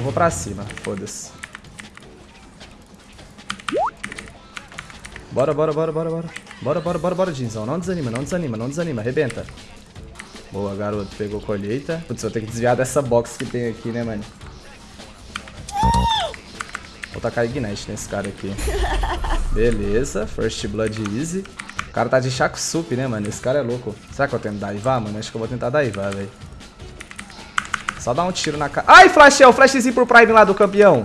eu vou pra cima. Foda-se. Bora, bora, bora, bora, bora. Bora, bora, bora, bora, Dinzão. Não desanima, não desanima, não desanima. Arrebenta. Boa, garoto. Pegou colheita. Putz, vou ter que desviar dessa box que tem aqui, né, mano? Vou tacar Ignite nesse cara aqui. Beleza. First Blood Easy. O cara tá de Chaco Sup, né, mano? Esse cara é louco. Será que eu tento daivar, mano? Acho que eu vou tentar daivar, velho. Só dar um tiro na cara. Ai, flash é flashzinho pro Prime lá do campeão.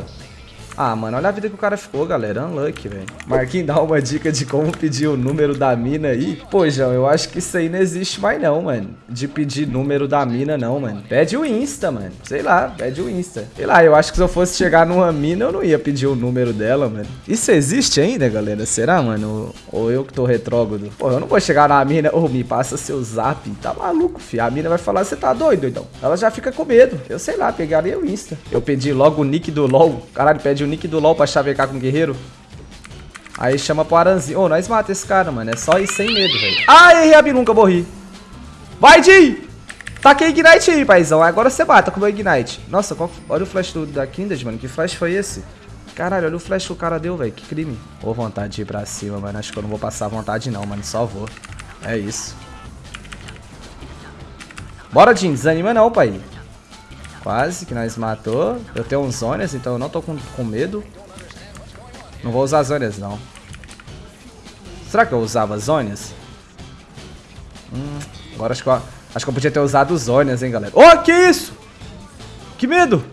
Ah, mano, olha a vida que o cara ficou, galera. Unlucky, velho. Marquinhos, dá uma dica de como pedir o número da mina aí. Pô, João, eu acho que isso aí não existe mais não, mano. De pedir número da mina, não, mano. Pede o Insta, mano. Sei lá, pede o Insta. Sei lá, eu acho que se eu fosse chegar numa mina, eu não ia pedir o número dela, mano. Isso existe ainda, galera? Será, mano? Ou eu que tô retrógrado? Pô, eu não vou chegar na mina, ô, oh, me passa seu zap. Tá maluco, fi. A mina vai falar, você tá doido, então. Ela já fica com medo. Eu sei lá, pegaria o Insta. Eu pedi logo o nick do LOL. Caralho, pede o nick do LoL pra chavecar com o guerreiro. Aí chama pro Aranzinho. Ô, oh, nós mata esse cara, mano. É só ir sem medo, velho. Ai, errei a bilunca, morri. Vai, Jim! Taquei Ignite aí, paizão. Agora você mata com o meu Ignite. Nossa, qual... olha o flash do, da Kindred, mano. Que flash foi esse? Caralho, olha o flash que o cara deu, velho. Que crime. Ô, vontade de ir pra cima, mano. Acho que eu não vou passar vontade, não, mano. Só vou. É isso. Bora, Jim. Desanima não, pai. Quase que nós matou. Eu tenho uns zonas, então eu não tô com, com medo. Não vou usar zonas, não. Será que eu usava zonas? Hum, agora acho que, eu, acho que eu podia ter usado zonas, hein, galera. Oh, que isso? Que medo!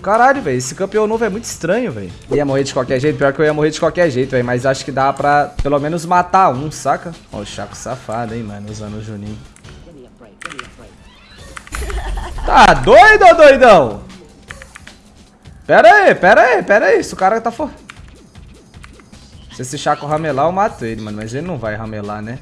Caralho, velho, esse campeão novo é muito estranho, velho. Ia morrer de qualquer jeito, pior que eu ia morrer de qualquer jeito, velho. Mas acho que dá pra pelo menos matar um, saca? Ó, o Chaco safado, hein, mano, usando o Juninho. Tá doido, doidão? Pera aí, pera aí, pera aí. Se o cara tá for... Se esse Chaco ramelar, eu mato ele, mano. Mas ele não vai ramelar, né?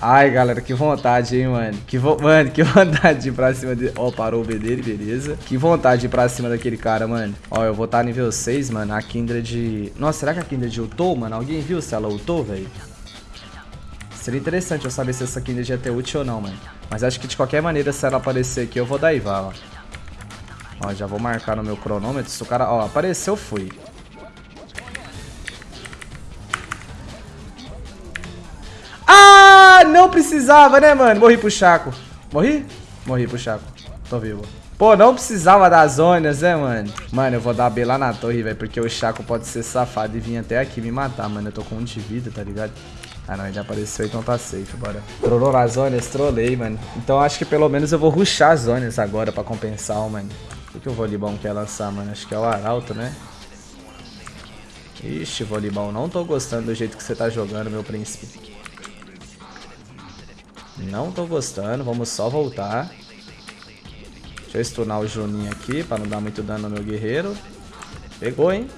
Ai, galera, que vontade, hein, mano. Que vo... Mano, que vontade de ir pra cima dele. Ó, parou o B dele, beleza. Que vontade de ir pra cima daquele cara, mano. Ó, eu vou estar tá nível 6, mano. A Kindred... Nossa, será que a Kindred ultou, mano? Alguém viu se ela ultou, velho? Seria interessante eu saber se essa Kindred ia ter útil ou não, mano. Mas acho que de qualquer maneira, se ela aparecer aqui, eu vou dar Iva, ó. Ó, já vou marcar no meu cronômetro. Se o cara... Ó, apareceu, fui. Ah, não precisava, né, mano? Morri pro Chaco. Morri? Morri pro Chaco. Tô vivo. Pô, não precisava das zonas, né, mano? Mano, eu vou dar B lá na torre, velho, porque o Chaco pode ser safado e vir até aqui me matar, mano. Eu tô com um de vida, tá ligado? Ah não, ele apareceu, então tá safe, bora. Trollou nas zonas, trolei, mano. Então acho que pelo menos eu vou ruxar as zonas agora pra compensar, mano. O que o Volibão quer lançar, mano? Acho que é o Arauto, né? Ixi, Volibão, não tô gostando do jeito que você tá jogando, meu príncipe. Não tô gostando, vamos só voltar. Deixa eu stunar o Juninho aqui pra não dar muito dano no meu guerreiro. Pegou, hein?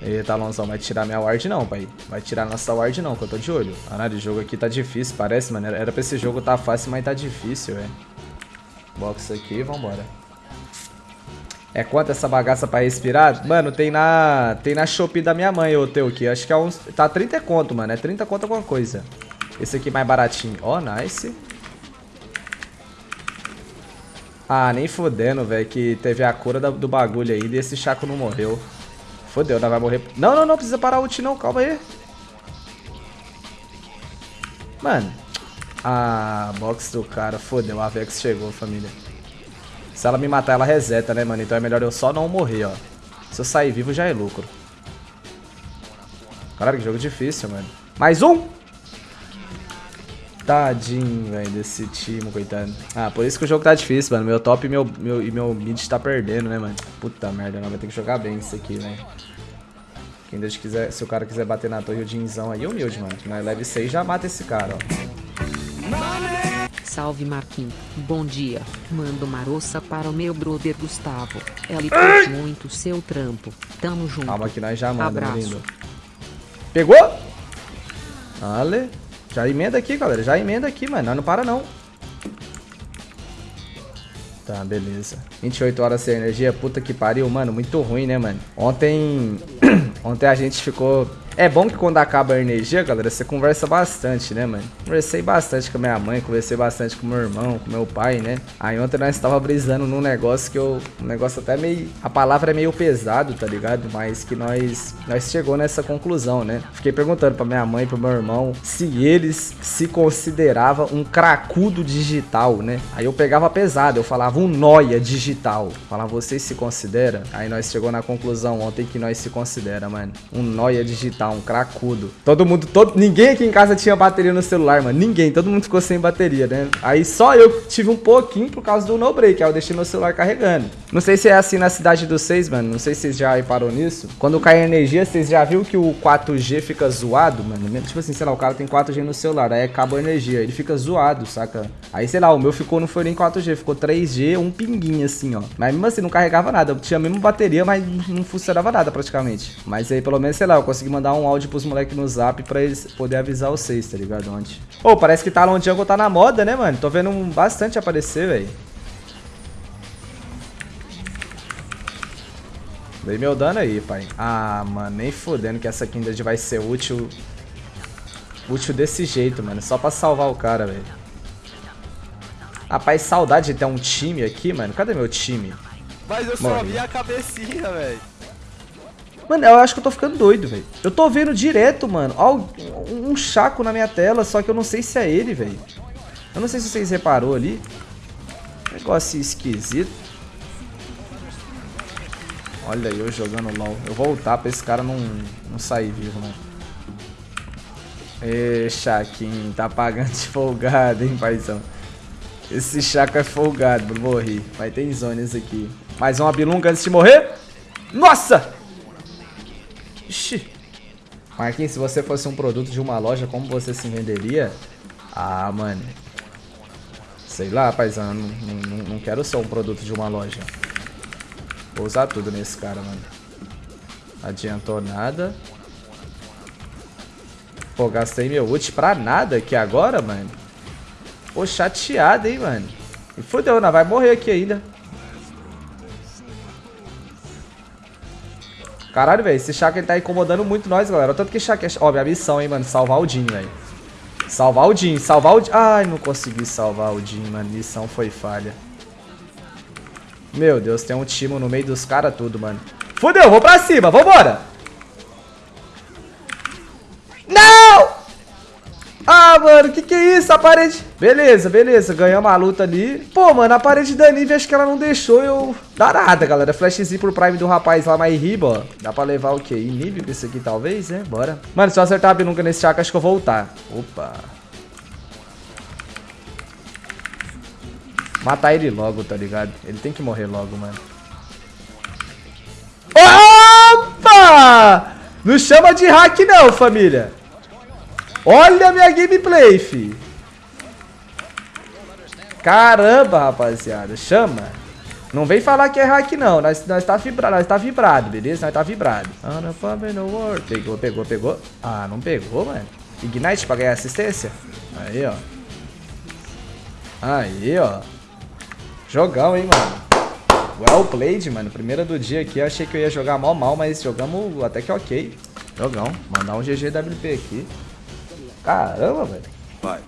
Eita, Alonso, vai tirar minha ward não, pai. Vai tirar nossa ward não, que eu tô de olho. Caralho, o jogo aqui tá difícil, parece, mano. Era pra esse jogo tá fácil, mas tá difícil, velho. Box aqui, vambora. É quanto essa bagaça pra respirar? Mano, tem na tem na Shopee da minha mãe, ô teu aqui. Acho que é uns... Tá 30 conto, mano. É 30 conto alguma coisa. Esse aqui mais baratinho. Ó, oh, nice. Ah, nem fodendo, velho, que teve a cura do bagulho aí e esse Chaco não morreu. Fodeu, não vai morrer. Não, não, não, precisa parar o ult não, calma aí. Mano. Ah, box do cara, fodeu, a Vex chegou, família. Se ela me matar, ela reseta, né, mano? Então é melhor eu só não morrer, ó. Se eu sair vivo, já é lucro. Caralho, que jogo difícil, mano. Mais um! Tadinho, velho, desse time, coitado. Ah, por isso que o jogo tá difícil, mano. Meu top e meu, meu, e meu mid tá perdendo, né, mano? Puta merda, não vai ter que jogar bem isso aqui, velho. Quem Deus quiser, se o cara quiser bater na torre, o Dinzão aí, humilde, mano. Nós leve 6 já mata esse cara, ó. Salve Marquinhos, bom dia. Mando maroça para o meu brother Gustavo. Ele curte muito seu trampo. Tamo junto. Calma que nós já mandamos, lindo. Pegou? Ale. Já emenda aqui, galera. Já emenda aqui, mano. Nós não para, não. Tá, beleza. 28 horas sem energia. Puta que pariu, mano. Muito ruim, né, mano? Ontem... Ontem a gente ficou É bom que quando acaba a energia, galera, você conversa bastante, né, mano? Conversei bastante com a minha mãe, conversei bastante com meu irmão, com meu pai, né? Aí ontem nós tava brisando num negócio que eu... Um negócio até meio... A palavra é meio pesado, tá ligado? Mas que nós... Nós chegou nessa conclusão, né? Fiquei perguntando pra minha mãe e pro meu irmão se eles se consideravam um cracudo digital, né? Aí eu pegava pesado, eu falava um noia digital. Falava, vocês se consideram? Aí nós chegou na conclusão ontem que nós se considera, mano. Um noia digital um cracudo. Todo mundo, todo, ninguém aqui em casa tinha bateria no celular, mano. Ninguém, todo mundo ficou sem bateria, né? Aí só eu tive um pouquinho por causa do no break, aí eu deixei meu celular carregando. Não sei se é assim na cidade dos seis, mano. Não sei se vocês já reparou nisso. Quando cai energia, vocês já viu que o 4G fica zoado, mano? Tipo assim, sei lá, o cara tem 4G no celular, aí acaba a energia, ele fica zoado, saca? Aí, sei lá, o meu ficou, não foi nem 4G, ficou 3G, um pinguinho assim, ó. Mas mesmo assim, não carregava nada. Eu tinha a mesma bateria, mas não funcionava nada praticamente. Mas aí, pelo menos, sei lá, eu consegui mandar um áudio pros moleques no zap pra eles poderem avisar vocês, tá ligado? Onde? Ô, oh, parece que Talon Jungle tá na moda, né, mano? Tô vendo bastante aparecer, velho. Dei meu dano aí, pai. Ah, mano, nem fodendo que essa Kindred vai ser útil... Útil desse jeito, mano. Só pra salvar o cara, velho. Rapaz, saudade de ter um time aqui, mano. Cadê meu time? Mas eu só vi a cabecinha, velho. Mano, eu acho que eu tô ficando doido, velho. Eu tô vendo direto, mano. Um chaco na minha tela, só que eu não sei se é ele, velho. Eu não sei se vocês reparou ali. Negócio esquisito. Olha eu jogando LOL. Eu vou voltar pra esse cara não, não sair vivo, né? Ê, Chaquinho, tá pagando de folgado, hein, paizão. Esse Chaco é folgado, morrer. Vai ter zonas aqui. Mais uma bilunga antes de morrer. Nossa! Ixi. Marquinhos, se você fosse um produto de uma loja, como você se venderia? Ah, mano. Sei lá, paizão. Não, não, não quero ser um produto de uma loja. Vou usar tudo nesse cara, mano. Adiantou nada. Pô, gastei meu ult pra nada aqui agora, mano. Pô, chateado, hein, mano. E fodeu, não vai morrer aqui ainda. Caralho, velho, esse Shaka ele tá incomodando muito nós, galera. Tanto que Shaka é... Ó, minha missão, hein, mano. Salvar o Jin, velho. Salvar o Jin, salvar o Jin. Ai, não consegui salvar o Jin, mano. Missão foi falha. Meu Deus, tem um time no meio dos caras tudo, mano. Fudeu, vou pra cima, vambora. Mano, que que é isso? A parede... Beleza, beleza. Ganhamos a luta ali. Pô, mano, a parede da Nivea acho que ela não deixou eu dar nada, galera. Flashzinho pro Prime do rapaz lá mais riba, ó. Dá pra levar o quê? Inib com isso aqui, talvez, né? Bora. Mano, se eu acertar a biluga nesse chakra, acho que eu vou voltar. Opa. Matar ele logo, tá ligado? Ele tem que morrer logo, mano. Opa! Não chama de hack não, família. Olha a minha gameplay, fi. Caramba, rapaziada. Chama. Não vem falar que é hack, não. Nós, nós tá vibrado, nós tá vibrado, beleza? Nós tá vibrado. Pegou, pegou, pegou. Ah, não pegou, mano. Ignite pra ganhar assistência. Aí, ó. Aí, ó. Jogão, hein, mano. Well played, mano. Primeira do dia aqui. Eu achei que eu ia jogar mal, mal, mas jogamos até que ok. Jogão. Mandar um GGWP aqui. Caramba, velho. Vai.